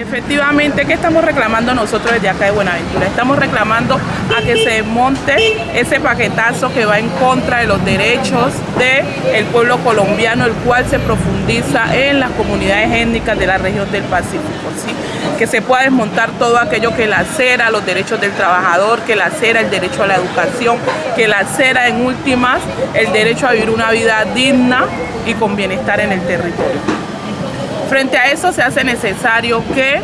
Efectivamente, ¿qué estamos reclamando nosotros desde acá de Buenaventura? Estamos reclamando a que se monte ese paquetazo que va en contra de los derechos del pueblo colombiano, el cual se profundiza en las comunidades étnicas de la región del Pacífico. ¿sí? Que se pueda desmontar todo aquello que lacera los derechos del trabajador, que lacera el derecho a la educación, que lacera en últimas el derecho a vivir una vida digna y con bienestar en el territorio. Frente a eso se hace necesario que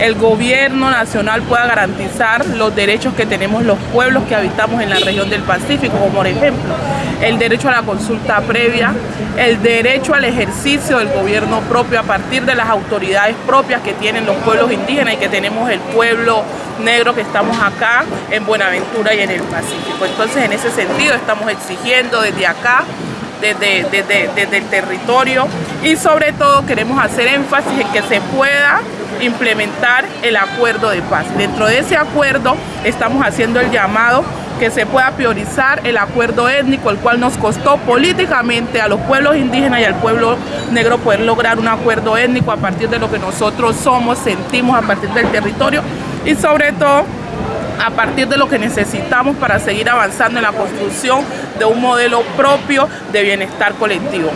el gobierno nacional pueda garantizar los derechos que tenemos los pueblos que habitamos en la región del Pacífico, como por ejemplo el derecho a la consulta previa, el derecho al ejercicio del gobierno propio a partir de las autoridades propias que tienen los pueblos indígenas y que tenemos el pueblo negro que estamos acá en Buenaventura y en el Pacífico. Entonces en ese sentido estamos exigiendo desde acá desde, el territorio y sobre todo queremos hacer énfasis en que se pueda implementar el acuerdo de paz. Dentro de ese acuerdo estamos haciendo el llamado que se pueda priorizar el acuerdo étnico, el cual nos costó políticamente a los pueblos indígenas y al pueblo negro poder lograr un acuerdo étnico a partir de lo que nosotros somos, sentimos a partir del territorio y sobre todo a partir de lo que necesitamos para seguir avanzando en la construcción de un modelo propio de bienestar colectivo.